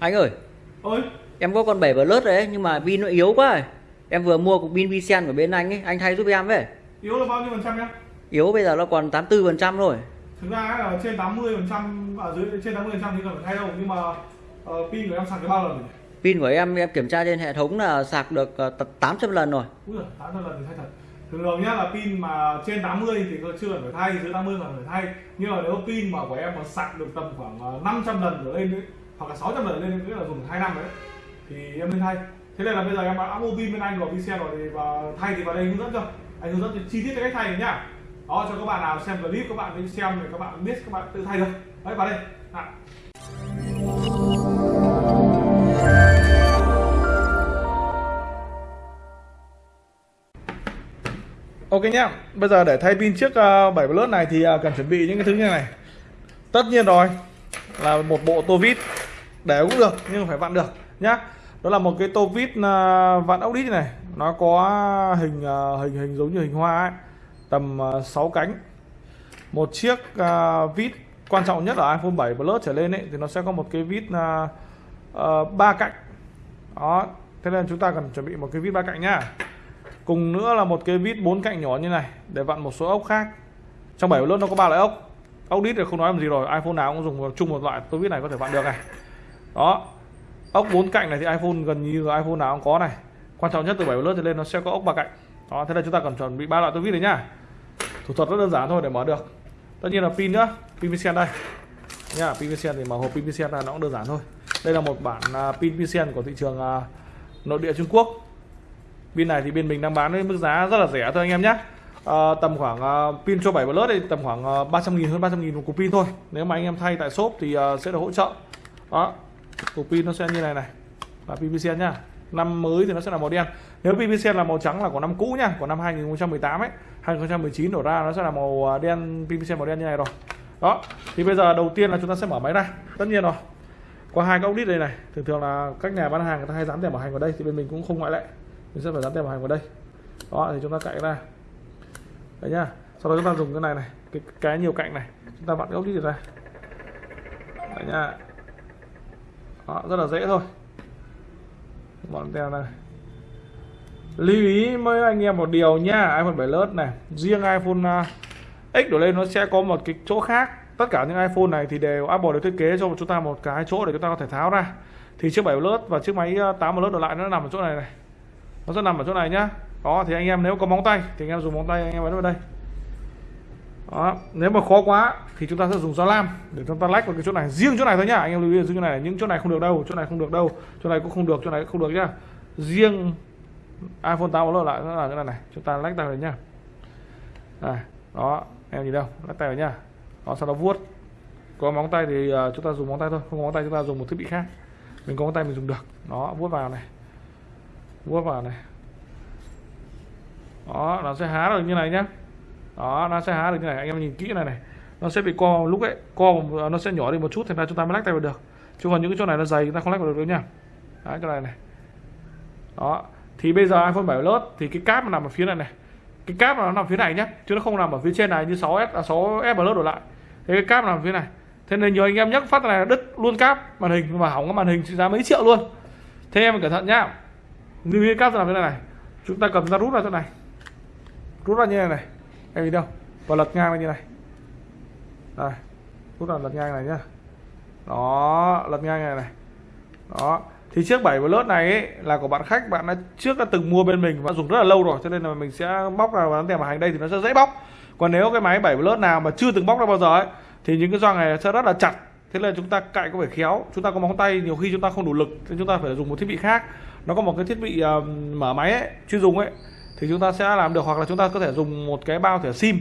Anh ơi, ơi em có con 7 Plus đấy nhưng mà pin nó yếu quá. rồi. Em vừa mua cục pin Visen của bên anh ấy, anh thay giúp em với. yếu là bao nhiêu phần trăm nhá Yếu bây giờ nó còn 84% rồi. thực ra là trên 80 phần trăm ở dưới trên 80 phần trăm thì cần phải thay đâu nhưng mà ờ, pin của em sạc được bao lần rồi Pin của em em kiểm tra trên hệ thống là sạc được ờ, tận 800 lần rồi. Úi giời, 800 lần thì thay thật thường thường nhá là pin mà trên 80 thì chưa cần phải thay dưới 80 cần phải thay nhưng mà nếu pin mà của em mà sạc được tầm khoảng ờ, 500 lần trở lên ấy, hoặc là 600 lần lên nghĩa là dùng 2 năm đấy. Thì em nên thay thế này là bây giờ em đã mua pin bên anh rồi pin xe rồi thì và thay thì vào đây hướng dẫn cho. Anh hướng dẫn cho chi tiết cái cách thay này nhá. Đó cho các bạn nào xem clip các bạn đi xem thì các bạn biết các bạn tự thay được. Đấy vào đây. À. Ok nhá, bây giờ để thay pin chiếc uh, 7 Plus này thì uh, cần chuẩn bị những cái thứ như này. Tất nhiên rồi là một bộ tô vít để cũng được nhưng phải vặn được nhá. Đó là một cái tô vít à, vặn ốc đít này. Nó có hình à, hình hình giống như hình hoa ấy. Tầm à, 6 cánh. Một chiếc vít quan trọng nhất ở iPhone 7 Plus trở lên ấy thì nó sẽ có một cái vít uh, ba cạnh. Đó, thế nên chúng ta cần chuẩn bị một cái vít ba cạnh nhá. Cùng nữa là một cái vít bốn cạnh nhỏ như này để vặn một số ốc khác. Trong 7 Plus nó có ba loại ốc. Ốc đít thì không nói làm gì rồi iPhone nào cũng dùng chung một loại tôi vít này có thể vặn được này đó. Ốc bốn cạnh này thì iPhone gần như iPhone nào cũng có này. Quan trọng nhất từ bảy lớp trở lên nó sẽ có ốc ba cạnh. Đó thế là chúng ta cần chuẩn bị ba loại tôi vít này nhá. Thủ thuật rất đơn giản thôi để mở được. Tất nhiên là pin nữa pin Visen đây. Nha pin Visen thì mở hộp pin Visen là nó cũng đơn giản thôi. Đây là một bản à, pin Visen của thị trường à, nội địa Trung Quốc. Pin này thì bên mình đang bán với mức giá rất là rẻ thôi anh em nhé à, tầm khoảng uh, pin cho 7 Plus thì tầm khoảng uh, 300 nghìn hơn 300 nghìn một cục pin thôi. Nếu mà anh em thay tại shop thì uh, sẽ được hỗ trợ. Đó của pin nó sẽ như này này. Là PVC nhá. Năm mới thì nó sẽ là màu đen. Nếu PVC là màu trắng là của năm cũ nhá của năm 2018 ấy. 2019 đổ ra nó sẽ là màu à, đen PVC màu đen như này rồi. Đó thì bây giờ đầu tiên là chúng ta sẽ mở máy ra. Tất nhiên rồi qua hai cái ốc đít đây này thường thường là các nhà bán hàng người ta hay dán tem bảo hành vào đây thì bên mình cũng không ngoại lệ. Mình sẽ phải dán tem bảo hành vào đây. Đó thì chúng ta cạy ra. Đấy nhá. Sau đó chúng ta dùng cái này này cái, cái nhiều cạnh này. Chúng ta vặn cái ốc đít ra. Đấy nhá đó, rất là dễ thôi. Bọn theo này. Lưu ý với anh em một điều nha iPhone 7 Plus này. Riêng iPhone à, X đổ lên nó sẽ có một cái chỗ khác. Tất cả những iPhone này thì đều Apple đều thiết kế cho chúng ta một cái chỗ để chúng ta có thể tháo ra. Thì chiếc 7 Plus và chiếc máy à, 8 Plus đổ lại nó nằm ở chỗ này này. Nó sẽ nằm ở chỗ này nhá. Đó thì anh em nếu có móng tay thì anh em dùng móng tay anh em ấn vào đây đó nếu mà khó quá thì chúng ta sẽ dùng dao lam để chúng ta lách vào cái chỗ này. Riêng chỗ này thôi nhá anh em lưu ý riêng chỗ này những chỗ này không được đâu chỗ này không được đâu chỗ này cũng không được chỗ này cũng không được nhá. Riêng iPhone 8 Plus lại nó là cái này này chúng ta lách tay vào nhá. Này đó em nhìn đâu lách tay vào nhá. Đó sau đó vuốt. Có móng tay thì uh, chúng ta dùng móng tay thôi không có móng tay chúng ta dùng một thiết bị khác. Mình có móng tay mình dùng được. Đó vuốt vào này. Vuốt vào này. Đó nó sẽ há được như này nhá đó, nó sẽ há được như này. Anh em nhìn kỹ này này. Nó sẽ bị co lúc ấy, co, nó sẽ nhỏ đi một chút, thành ra chúng ta mới lách tay vào được. Chứ còn những cái chỗ này nó dày, chúng ta không lách vào được đâu nha. Đấy, cái này này. Đó, thì bây giờ iPhone 7 Plus thì cái cáp nằm ở phía này này. Cái cáp nó nằm phía này nhé chứ nó không nằm ở phía trên này như 6s à 6s Plus đổ lại. Thế cái cáp nằm ở phía này. Thế nên nhiều anh em nhắc phát này đứt luôn cáp màn hình, mà hỏng cái màn hình trị giá mấy triệu luôn. Thế em cẩn thận nhá. Lưu ý cáp nằm thế này này. Chúng ta cầm ra rút ra chỗ này. Rút ra như này này em nhìn đâu? Và lật ngang như này. Đây rút ra lật ngang này nhá. Đó lật ngang này này. Đó. Thì chiếc 7 Plus này ấy, là của bạn khách bạn đã trước đã từng mua bên mình và dùng rất là lâu rồi cho nên là mình sẽ bóc ra và tem bảo hàng đây thì nó sẽ dễ bóc. Còn nếu cái máy 7 Plus nào mà chưa từng bóc ra bao giờ ấy thì những cái gioăng này sẽ rất là chặt. Thế nên chúng ta cạy có phải khéo chúng ta có móng tay nhiều khi chúng ta không đủ lực nên chúng ta phải dùng một thiết bị khác. Nó có một cái thiết bị uh, mở máy ấy, chuyên dùng ấy thì chúng ta sẽ làm được hoặc là chúng ta có thể dùng một cái bao thẻ sim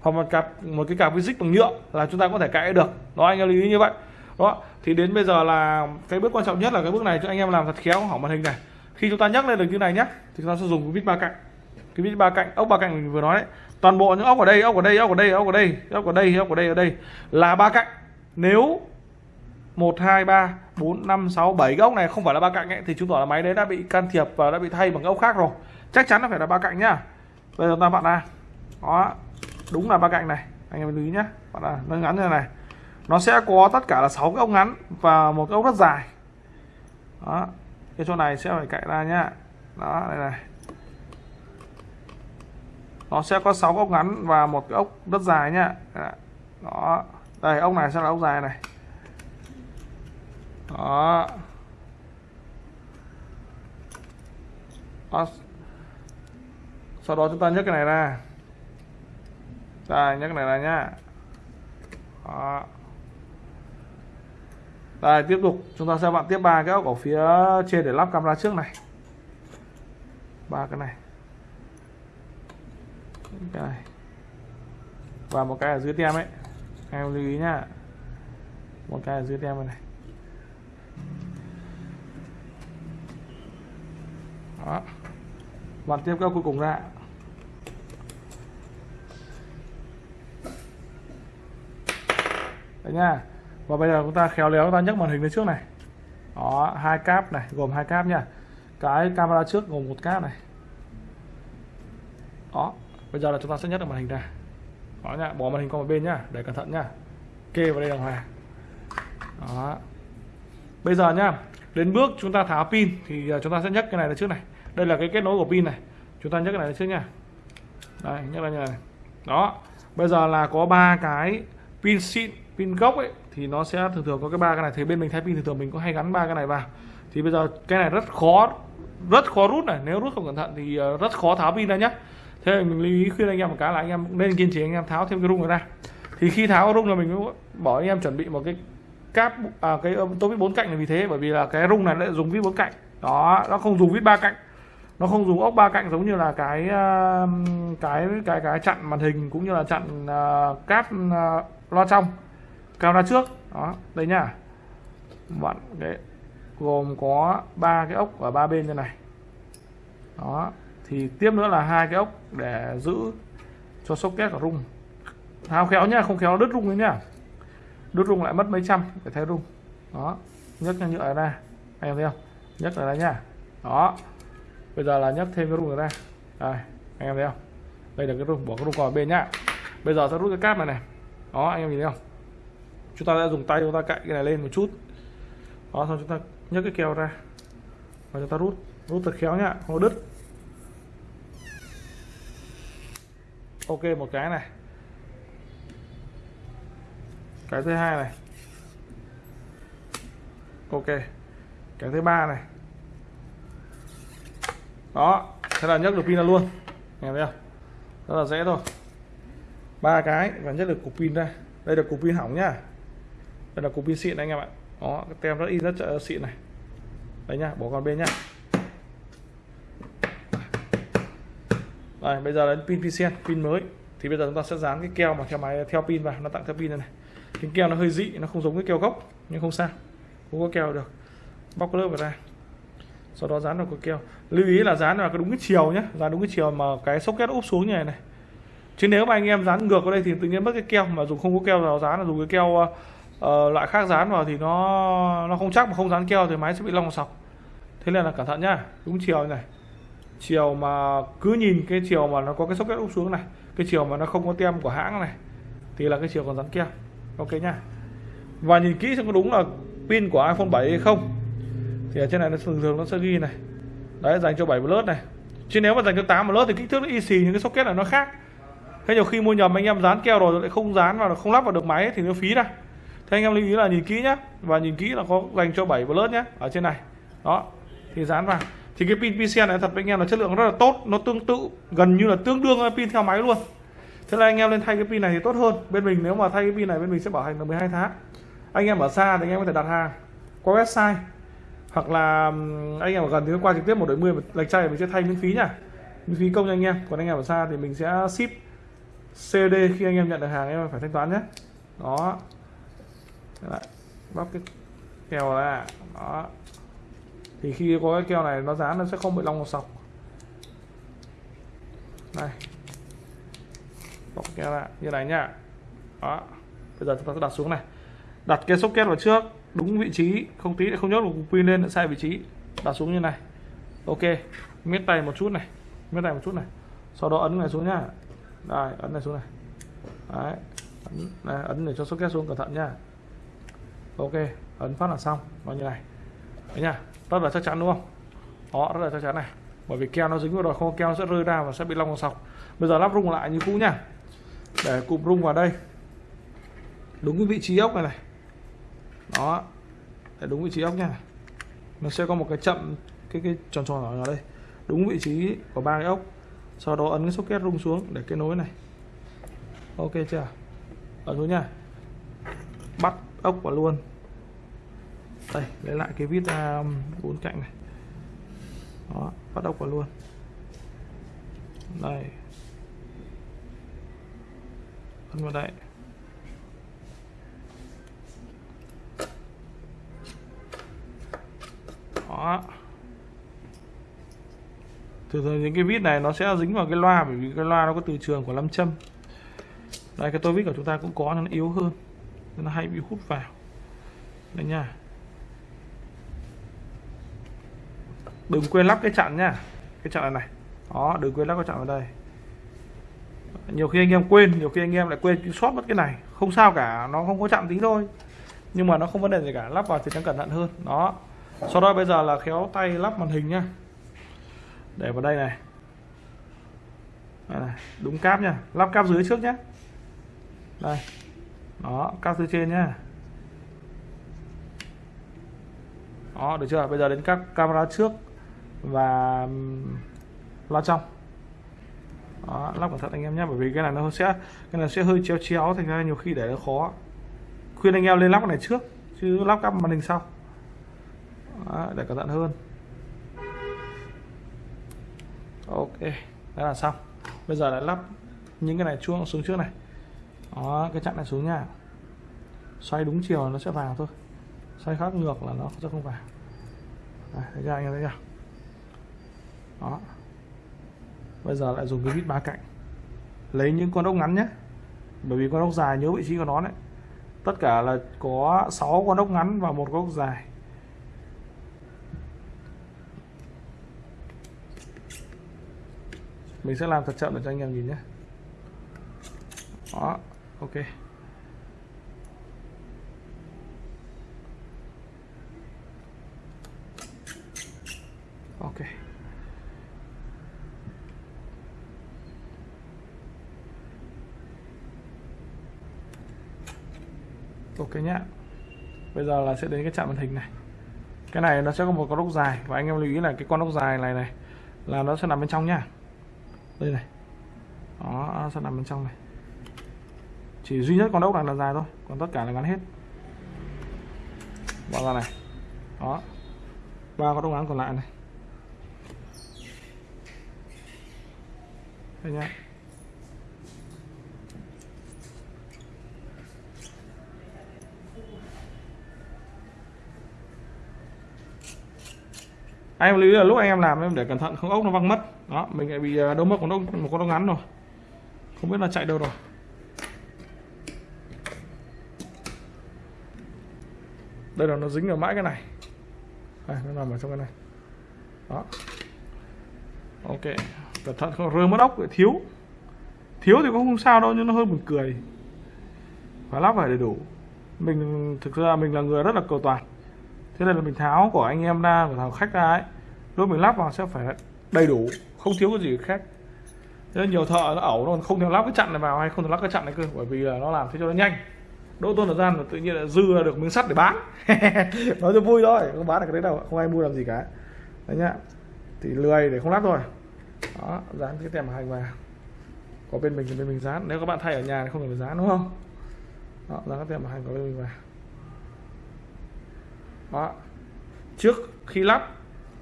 hoặc một cặp một cái cặp visit bằng nhựa là chúng ta có thể cãi được. Đó anh em lưu ý như vậy. Đó thì đến bây giờ là cái bước quan trọng nhất là cái bước này cho anh em làm thật khéo hỏng màn hình này. Khi chúng ta nhắc lên được như này nhé thì chúng ta sẽ dùng cái vít ba cạnh. Cái vít ba cạnh ốc ba cạnh mình vừa nói đấy. Toàn bộ những ốc ở đây ốc ở đây ốc ở đây ốc ở đây ốc ở đây ốc ở đây ở đây là ba cạnh. Nếu 1 2 3 4 5 6 7 cái ốc này không phải là ba cạnh ấy, thì chứng tỏ là máy đấy đã bị can thiệp và đã bị thay bằng ốc khác rồi chắc chắn nó phải là ba cạnh nhá. Bây giờ chúng ta vặn ra đó, đúng là ba cạnh này. Anh em lưu ý nhá. Vặn là nó ngắn như này nó sẽ có tất cả là 6 cái ốc ngắn và một cái ốc rất dài. Đó, cái chỗ này sẽ phải cạy ra nhá. Đó, đây này. Nó sẽ có 6 ốc ngắn và một cái ốc rất dài nhá. Đó, đây, ốc này sẽ là ốc dài này. Đó. Đó sau đó chúng ta nhấc cái này ra. Đây, nhấc cái này ra nhá. Đó. Đây, tiếp tục. Chúng ta sẽ vặn tiếp ba cái ốc ở phía trên để lắp camera trước này. Ba cái này. Cái này và một cái ở dưới tem ấy. Em lưu ý nhá. Một cái ở dưới tem này. Đó bạn tiếp các cuối cùng ra đấy nha. Và bây giờ chúng ta khéo léo, chúng ta nhấc màn hình lên trước này. Đó, hai cáp này, gồm hai cáp nha. Cái camera trước gồm một cáp này. Đó, bây giờ là chúng ta sẽ nhấc được màn hình ra. Đó nha, bỏ màn hình qua một bên nhá để cẩn thận nhá kê vào đây là hòa đó. Bây giờ nhá đến bước chúng ta tháo pin thì à, chúng ta sẽ nhấc cái này lên trước này đây là cái kết nối của pin này. Chúng ta nhắc cái này trước nha. Đây nhắc lên như này đó. Bây giờ là có ba cái pin xịn pin gốc ấy thì nó sẽ thường thường có cái ba cái này. Thì bên mình thay pin thường thường mình có hay gắn ba cái này vào. Thì bây giờ cái này rất khó rất khó rút này. Nếu rút không cẩn thận thì ờ, rất khó tháo pin ra nhá. Thế mình lưu ý khuyên anh em một cái là anh em nên kiên trì anh em tháo thêm cái rung này ra. Thì khi tháo rung là mình mới bỏ anh em chuẩn bị một cái cáp à, cái ờ, tô vít bốn cạnh là vì thế bởi vì là cái rung này lại dùng vít bốn cạnh. Đó nó không dùng vít ba cạnh nó không dùng ốc ba cạnh giống như là cái ờ, cái cái cái chặn màn hình cũng như là chặn uh, cáp uh, loa trong camera trước. Đó đây nhá. Bạn cái gồm có ba cái ốc ở ba bên như này. Đó thì tiếp nữa là hai cái ốc để giữ cho socket của rung. Tháo khéo nhá không khéo đứt rung đấy nhá. Đứt rung lại mất mấy trăm để thay rung. Đó nhấc nhựa ra. Anh em thấy không? Nhấc này ra nhá. Đó bây giờ là nhấc thêm cái rung này ra. Đây, anh em thấy không? Đây là cái rung, bỏ cái rung còn bên nhá. Bây giờ ta rút cái cáp này này. Đó, anh em nhìn thấy không? Chúng ta sẽ dùng tay chúng ta cạy cái này lên một chút. Đó, xong chúng ta nhấc cái keo ra. Và chúng ta rút rút thật khéo nhá, không đứt. Ok, một cái này. Cái thứ hai này. Ok. Cái thứ ba này đó thế là nhấc được pin ra luôn. Nghe thấy không? Rất là dễ thôi. Ba cái và nhấc được cục pin ra. Đây là cục pin hỏng nhá. Đây là cục pin xịn anh em ạ. Đó cái tem rất in rất xịn này. Đấy nhá bỏ con bên nhá. Đây, bây giờ đến pin Pisen, pin mới. Thì bây giờ chúng ta sẽ dán cái keo mà theo máy theo pin vào. Nó tặng theo pin này, này. Cái keo nó hơi dị nó không giống cái keo gốc nhưng không sao. Không có keo được. Bóc lớp vào ra sau đó dán vào cái keo lưu ý là dán vào cái đúng cái chiều nhé dán đúng cái chiều mà cái socket úp xuống như này này. Chứ nếu mà anh em dán ngược vào đây thì tự nhiên mất cái keo. Mà dùng không có keo vào dán là dùng cái keo uh, loại khác dán vào thì nó nó không chắc mà không dán keo thì máy sẽ bị long sọc. Thế nên là cẩn thận nhá. Đúng chiều này. Chiều mà cứ nhìn cái chiều mà nó có cái socket úp xuống này cái chiều mà nó không có tem của hãng này thì là cái chiều còn dán keo. Ok nhá. Và nhìn kỹ xem có đúng là pin của iPhone 7 hay không thì ở trên này nó thường thường nó sẽ ghi này. Đấy, dành cho 7 Plus này. Chứ nếu mà dành cho 8 Plus thì kích thước nó y xì những cái socket này nó khác. Thế nhiều khi mua nhầm, anh em dán keo rồi lại không dán vào, không lắp vào được máy thì nó phí ra. Thế anh em lưu ý là nhìn kỹ nhá. Và nhìn kỹ là có dành cho 7 Plus nhá, ở trên này. Đó, thì dán vào. Thì cái pin PCN này thật với anh em là chất lượng rất là tốt. Nó tương tự, gần như là tương đương với pin theo máy luôn. Thế là anh em lên thay cái pin này thì tốt hơn. Bên mình nếu mà thay cái pin này, bên mình sẽ bảo hành là 12 tháng. Anh em ở xa thì anh em có thể đặt hàng qua website hoặc là anh em ở gần thì qua trực tiếp một đội mươi lệch chay mình sẽ thay miễn phí nhá miễn phí công nha anh em. Còn anh em ở xa thì mình sẽ ship cd khi anh em nhận được hàng em phải thanh toán nhé. Đó. Lại bóc cái keo ra. Đó. Thì khi có cái keo này nó dán nó sẽ không bị long sọc. Này. Bóc keo ra. Như này nhá. Đó. Bây giờ chúng ta sẽ đặt xuống này. Đặt cái socket vào trước đúng vị trí không tí lại không nhốt được pin lên sai vị trí. Đặt xuống như này. Ok miết tay một chút này miết tay một chút này. Sau đó ấn này xuống nhá. Đây ấn này xuống này. Đấy ấn, này, ấn để cho socket xuống cẩn thận nhá. Ok ấn phát là xong nó như này. Đấy nhá, rất là chắc chắn đúng không? Đó rất là chắc chắn này. Bởi vì keo nó dính vào rồi không keo sẽ rơi ra và sẽ bị long sọc. Bây giờ lắp rung lại như cũ nhá, để cụm rung vào đây. Đúng cái vị trí ốc này này đó, để đúng vị trí ốc nha. Nó sẽ có một cái chậm, cái cái tròn tròn ở đây. Đúng vị trí của ba cái ốc, sau đó ấn cái socket rung xuống để kết nối này. Ok chưa? Ở xuống nha. Bắt ốc vào luôn. Đây, lấy lại cái vít ra bốn cạnh này. Đó, bắt ốc vào luôn. Đây. Ấn vào đây. Đó. Thường thường những cái vít này nó sẽ dính vào cái loa, bởi vì cái loa nó có từ trường của lâm châm. Đây, cái tô vít của chúng ta cũng có, nó yếu hơn, nên nó hay bị hút vào. Đây nha. Đừng quên lắp cái chặn nha, cái chặn này này. Đó, đừng quên lắp cái chặn vào đây. Nhiều khi anh em quên, nhiều khi anh em lại quên sót mất cái này. Không sao cả, nó không có chặn tí thôi. Nhưng mà nó không vấn đề gì cả, lắp vào thì nó cẩn thận hơn. Đó sau đó bây giờ là khéo tay lắp màn hình nhá. Để vào đây này. Đây này đúng cáp nha lắp cáp dưới trước nhé đây. Đó cáp dưới trên nhá. Đó được chưa? Bây giờ đến các camera trước và loa trong. Đó, lắp cẩn thận anh em nhé bởi vì cái này nó sẽ cái này sẽ hơi chéo chéo thành ra nhiều khi để nó khó. Khuyên anh em lên lắp cái này trước chứ lắp cáp màn hình sau đó, để cẩn thận hơn. Ok đó là xong. Bây giờ lại lắp những cái này chuông xuống trước này. Đó cái chặn này xuống nha. Xoay đúng chiều nó sẽ vào thôi. Xoay khác ngược là nó sẽ không vào. Đây, thấy chưa anh em thấy chưa? Đó. Bây giờ lại dùng cái vít ba cạnh. Lấy những con ốc ngắn nhé. Bởi vì con ốc dài nhớ vị trí của nó đấy. Tất cả là có 6 con ốc ngắn và một con ốc dài. Mình sẽ làm thật chậm để cho anh em nhìn nhé. Đó, ok. Ok. Ok nhá. Bây giờ là sẽ đến cái chạm màn hình này. Cái này nó sẽ có một con ốc dài và anh em lưu ý là cái con ốc dài này này là nó sẽ nằm bên trong nhá đây này. Đó nó sẽ nằm bên trong này. Chỉ duy nhất con ốc này là dài thôi, còn tất cả là ngắn hết. Bỏ ra này. Đó. Ba con ốc ngắn còn lại này. Đây nhá. Anh em lưu ý là lúc anh em làm em để cẩn thận không ốc nó văng mất. Đó mình lại bị à, đâu mất một ốc một con ốc ngắn rồi. Không biết là chạy đâu rồi. Đây là nó dính ở mãi cái này. Đây, nó nằm ở trong cái này. Đó. Ok cẩn thận không rơi mất ốc lại thiếu. Thiếu thì cũng không sao đâu nhưng nó hơi buồn cười. Phải lắp phải đầy đủ. Mình thực ra mình là người rất là cầu toàn thế này là mình tháo của anh em ra của thằng khách ra ấy. Lúc mình lắp vào sẽ phải đầy đủ, không thiếu cái gì khác. Thế nên nhiều thợ nó ẩu nó không thể lắp cái chặn này vào hay không thể lắp cái chặn này cơ, bởi vì là nó làm thế cho nó nhanh. Đỗ tôn thời gian là tự nhiên là dư ra được miếng sắt để bán. Nói cho vui thôi, không bán được cái đấy đâu, không ai mua làm gì cả. Đấy nhá, thì lười để không lắp thôi. Đó, dán cái tem hành vào. Có bên mình thì bên mình dán, nếu các bạn thay ở nhà thì không cần phải dán, đúng không? Đó, dán cái tem hành có bên mình vào đó. Trước khi lắp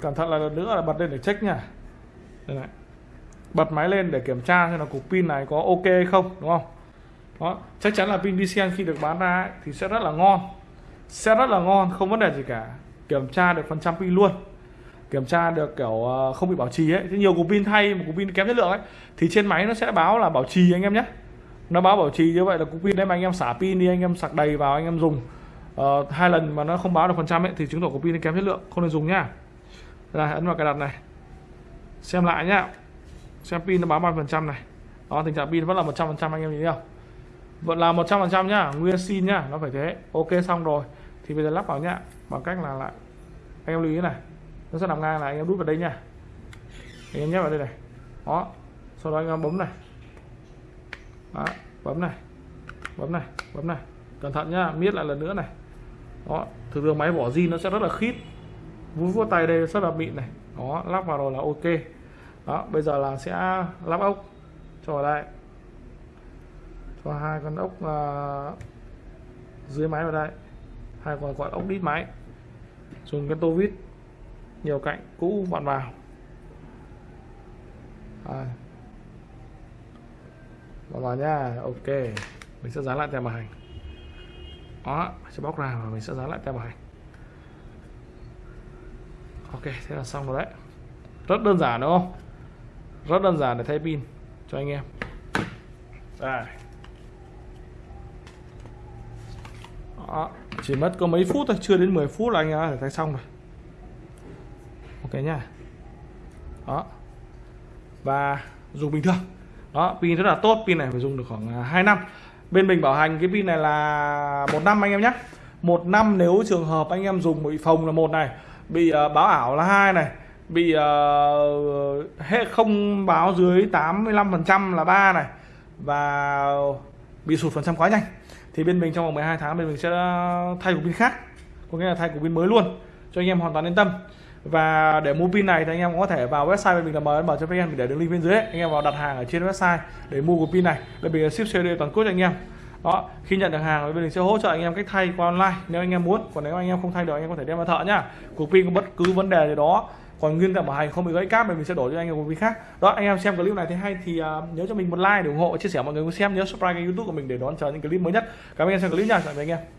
cẩn thận là lần nữa là bật lên để check nha. Đây này. Bật máy lên để kiểm tra xem là cục pin này có ok hay không đúng không? Đó. Chắc chắn là pin DCN khi được bán ra ấy, thì sẽ rất là ngon. Sẽ rất là ngon không vấn đề gì cả. Kiểm tra được phần trăm pin luôn. Kiểm tra được kiểu ờ, không bị bảo trì ấy. Thì nhiều cục pin thay một cục pin kém chất lượng ấy thì trên máy nó sẽ báo là bảo trì anh em nhé. Nó báo bảo trì như vậy là cục pin đấy mà anh em xả pin đi anh em sạc đầy vào anh em dùng uh, hai lần mà nó không báo được phần trăm ấy thì chứng tỏ của pin kém chất lượng không nên dùng nhá rồi ấn vào cài đặt này. Xem lại nhá. Xem pin nó báo bao phần trăm này. Đó tình trạng pin vẫn là 100 phần trăm anh em nhìn thấy không? Vẫn là 100 phần trăm nhá nguyên xin nhá nó phải thế. Ok xong rồi. Thì bây giờ lắp vào nhá bằng cách là lại. Anh em lưu ý này nó sẽ nằm ngang này anh em đút vào đây nha anh em nhét vào đây này. Đó sau đó anh em bấm này. Đó, bấm này. Bấm này bấm này. Cẩn thận nhá miết lại lần nữa này đó thường thường máy vỏ zin nó sẽ rất là khít. Vuốt vuốt tay đây rất là mịn này. Đó lắp vào rồi là ok. Đó bây giờ là sẽ lắp ốc cho vào đây cho hai con ốc uh, dưới máy vào đây. Hai con gọi ốc đít máy. Dùng cái tô vít nhiều cạnh cũ vặn vào. Đây. vặn vào nha ok. Mình sẽ dán lại tem bảo hành đó, sẽ bóc ra và mình sẽ dán lại tem bảo hành. Ok, thế là xong rồi đấy. Rất đơn giản, đúng không? Rất đơn giản để thay pin cho anh em. Đây. Đó. chỉ mất có mấy phút thôi, chưa đến 10 phút là anh em thay xong rồi. Ok nha đó. Và dùng bình thường. Đó, pin rất là tốt, pin này phải dùng được khoảng à, 2 năm bên mình bảo hành cái pin này là một năm anh em nhé. Một năm nếu trường hợp anh em dùng bị phồng là một này bị uh, báo ảo là hai này bị uh, hệ không báo dưới 85% là ba này và bị sụt phần trăm quá nhanh. Thì bên mình trong vòng 12 tháng bên mình sẽ thay cục pin khác có nghĩa là thay cục pin mới luôn cho anh em hoàn toàn yên tâm và để mua pin này thì anh em cũng có thể vào website bên mình là mn cho vn mình để đường link bên dưới ấy. anh em vào đặt hàng ở trên website để mua của pin này. Bên mình ship CD toàn quốc cho anh em. Đó khi nhận được hàng bên mình sẽ hỗ trợ anh em cách thay qua online nếu anh em muốn. Còn nếu anh em không thay được anh em có thể đem vào thợ nhá. Cục pin có bất cứ vấn đề gì đó còn nguyên cả bảo hành không bị gãy cáp thì mình sẽ đổi cho anh em một pin khác. Đó anh em xem clip này thấy hay thì uh, nhớ cho mình một like để ủng hộ chia sẻ mọi người cùng xem. Nhớ subscribe kênh youtube của mình để đón chờ những clip mới nhất. Cảm ơn anh em xem clip nha. Tạm biệt anh em.